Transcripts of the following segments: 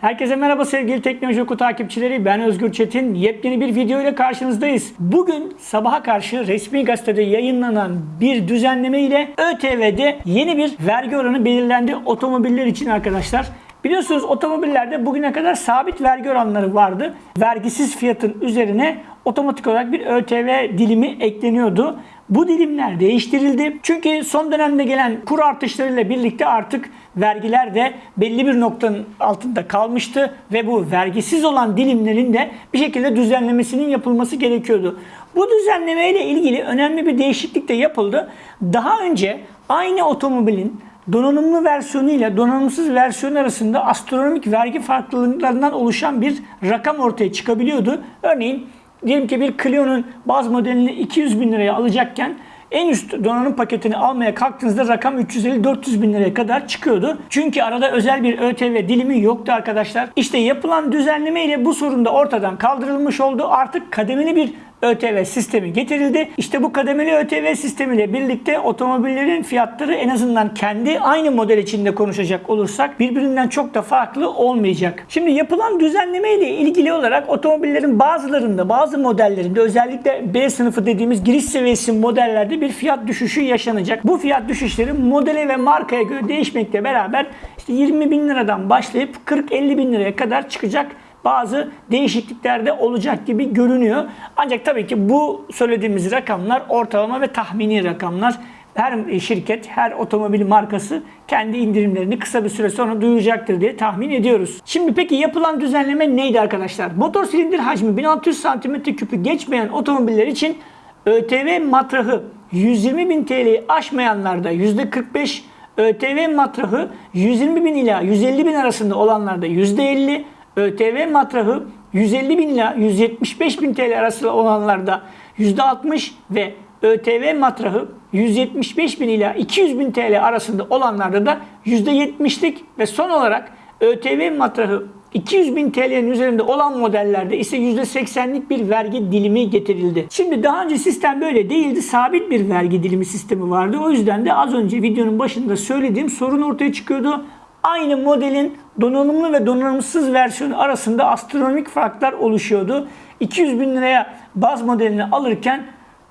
Herkese merhaba sevgili Teknoloji Oku takipçileri. Ben Özgür Çetin. Yepyeni bir video ile karşınızdayız. Bugün sabaha karşı resmi gazetede yayınlanan bir düzenleme ile ÖTV'de yeni bir vergi oranı belirlendi otomobiller için arkadaşlar. Biliyorsunuz otomobillerde bugüne kadar sabit vergi oranları vardı. Vergisiz fiyatın üzerine otomatik olarak bir ÖTV dilimi ekleniyordu. Bu dilimler değiştirildi. Çünkü son dönemde gelen kur artışlarıyla birlikte artık vergiler de belli bir noktanın altında kalmıştı ve bu vergisiz olan dilimlerin de bir şekilde düzenlemesinin yapılması gerekiyordu. Bu düzenleme ile ilgili önemli bir değişiklik de yapıldı. Daha önce aynı otomobilin donanımlı versiyonu ile donanımsız versiyon arasında astronomik vergi farklılıklarından oluşan bir rakam ortaya çıkabiliyordu. Örneğin diyelim ki bir Clio'nun baz modelini 200 bin liraya alacakken en üst donanım paketini almaya kalktığınızda rakam 350-400 bin liraya kadar çıkıyordu. Çünkü arada özel bir ÖTV dilimi yoktu arkadaşlar. İşte yapılan düzenleme ile bu sorun da ortadan kaldırılmış oldu. Artık kademeli bir ÖTV sistemi getirildi. İşte bu kademeli ÖTV sistemiyle birlikte otomobillerin fiyatları en azından kendi aynı model içinde konuşacak olursak birbirinden çok da farklı olmayacak. Şimdi yapılan düzenleme ile ilgili olarak otomobillerin bazılarında, bazı modellerinde özellikle B sınıfı dediğimiz giriş seviyesi modellerde bir fiyat düşüşü yaşanacak. Bu fiyat düşüşleri modele ve markaya göre değişmekle beraber işte 20 bin liradan başlayıp 40-50 bin liraya kadar çıkacak bazı değişiklikler de olacak gibi görünüyor. Ancak tabii ki bu söylediğimiz rakamlar ortalama ve tahmini rakamlar. Her şirket, her otomobil markası kendi indirimlerini kısa bir süre sonra duyuracaktır diye tahmin ediyoruz. Şimdi peki yapılan düzenleme neydi arkadaşlar? Motor silindir hacmi 1600 cm3'ü geçmeyen otomobiller için ÖTV matrahı 120 bin TL'yi aşmayanlarda %45, ÖTV matrahı 120 bin ila 150 bin arasında olanlarda %50, ÖTV matrahı 150 bin ila 175 bin TL arasında olanlarda %60 ve ÖTV matrahı 175 bin ila 200 bin TL arasında olanlarda da %70'lik ve son olarak ÖTV matrahı 200 bin TL'nin üzerinde olan modellerde ise %80'lik bir vergi dilimi getirildi. Şimdi daha önce sistem böyle değildi. Sabit bir vergi dilimi sistemi vardı. O yüzden de az önce videonun başında söylediğim sorun ortaya çıkıyordu. Aynı modelin donanımlı ve donanımsız versiyonu arasında astronomik farklar oluşuyordu. 200 bin liraya baz modelini alırken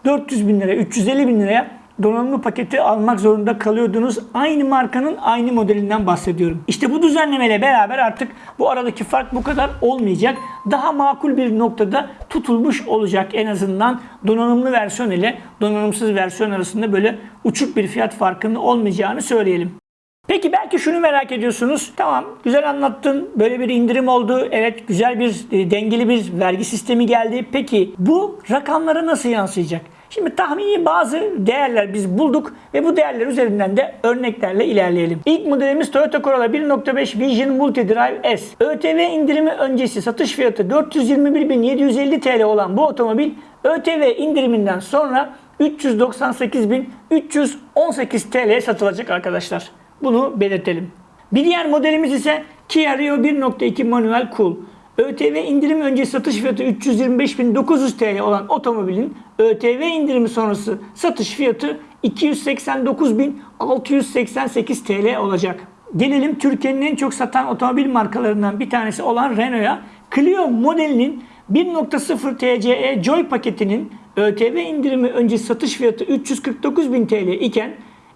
400 bin liraya, 350 bin liraya donanımlı paketi almak zorunda kalıyordunuz. Aynı markanın aynı modelinden bahsediyorum. İşte bu düzenlemeyle beraber artık bu aradaki fark bu kadar olmayacak. Daha makul bir noktada tutulmuş olacak en azından donanımlı versiyon ile donanımsız versiyon arasında böyle uçuk bir fiyat farkının olmayacağını söyleyelim. Peki belki şunu merak ediyorsunuz. Tamam güzel anlattın. Böyle bir indirim oldu. Evet güzel bir e, dengeli bir vergi sistemi geldi. Peki bu rakamlara nasıl yansıyacak? Şimdi tahmini bazı değerler biz bulduk ve bu değerler üzerinden de örneklerle ilerleyelim. İlk modelimiz Toyota Corolla 1.5 Vision Multidrive S. ÖTV indirimi öncesi satış fiyatı 421.750 TL olan bu otomobil ÖTV indiriminden sonra 398.318 TL satılacak arkadaşlar. Bunu belirtelim. Bir diğer modelimiz ise Kia Rio 1.2 manuel cool. ÖTV indirim öncesi satış fiyatı 325.900 TL olan otomobilin ÖTV indirimi sonrası satış fiyatı 289.688 TL olacak. Gelelim Türkiye'nin en çok satan otomobil markalarından bir tanesi olan Renault'a. Clio modelinin 1.0 TCE Joy paketinin ÖTV indirimi öncesi satış fiyatı 349.000 TL iken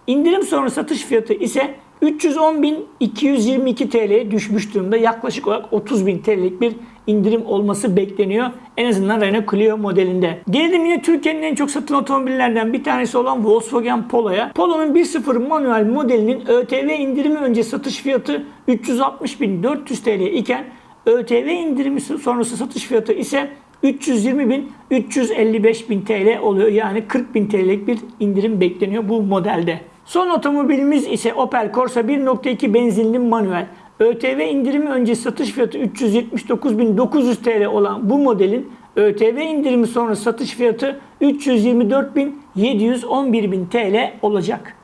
indirim sonra satış fiyatı ise 310.222 TL'ye düşmüş durumda. Yaklaşık olarak 30.000 TL'lik bir indirim olması bekleniyor. En azından Renault Clio modelinde. Gelelim yine Türkiye'nin en çok satılan otomobillerden bir tanesi olan Volkswagen Polo'ya. Polo'nun 1.0 manuel modelinin ÖTV indirimi önce satış fiyatı 360.400 TL iken ÖTV indirimi sonrası satış fiyatı ise 320 bin 355 bin TL oluyor. Yani 40 bin TL'lik bir indirim bekleniyor bu modelde. Son otomobilimiz ise Opel Corsa 1.2 benzinli manuel. ÖTV indirimi önce satış fiyatı 379.900 TL olan bu modelin ÖTV indirimi sonra satış fiyatı 324.711.000 TL olacak.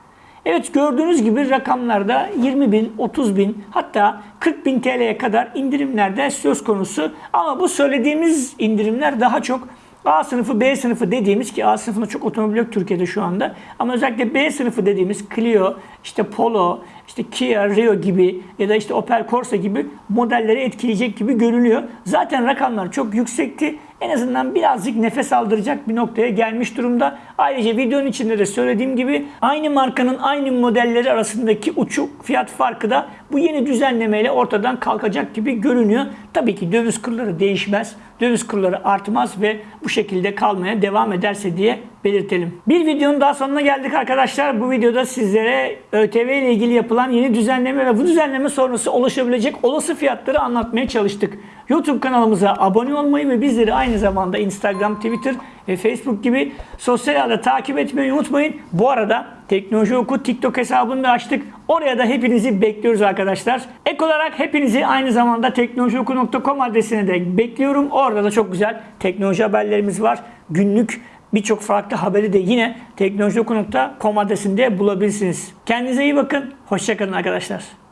Evet gördüğünüz gibi rakamlarda 20 bin, 30 bin hatta 40 bin TL'ye kadar indirimlerde söz konusu. Ama bu söylediğimiz indirimler daha çok A sınıfı, B sınıfı dediğimiz ki A sınıfında çok otomobil yok Türkiye'de şu anda. Ama özellikle B sınıfı dediğimiz Clio, işte Polo, işte Kia Rio gibi ya da işte Opel Corsa gibi modelleri etkileyecek gibi görünüyor. Zaten rakamlar çok yüksekti. En azından birazcık nefes aldıracak bir noktaya gelmiş durumda. Ayrıca videonun içinde de söylediğim gibi aynı markanın aynı modelleri arasındaki uçuk fiyat farkı da bu yeni düzenlemeyle ortadan kalkacak gibi görünüyor. Tabii ki döviz kurları değişmez. Döviz kurları artmaz ve bu şekilde kalmaya devam ederse diye belirtelim. Bir videonun daha sonuna geldik arkadaşlar. Bu videoda sizlere ÖTV ile ilgili yapılan yeni düzenleme ve bu düzenleme sonrası oluşabilecek olası fiyatları anlatmaya çalıştık. YouTube kanalımıza abone olmayı ve bizleri aynı zamanda Instagram, Twitter ve Facebook gibi sosyal ağda takip etmeyi unutmayın. Bu arada Teknoloji Oku TikTok hesabını da açtık. Oraya da hepinizi bekliyoruz arkadaşlar. Ek olarak hepinizi aynı zamanda teknolojioku.com adresine de bekliyorum. Orada da çok güzel teknoloji haberlerimiz var. Günlük birçok farklı haberi de yine teknolojioku.com adresinde bulabilirsiniz. Kendinize iyi bakın. Hoşçakalın arkadaşlar.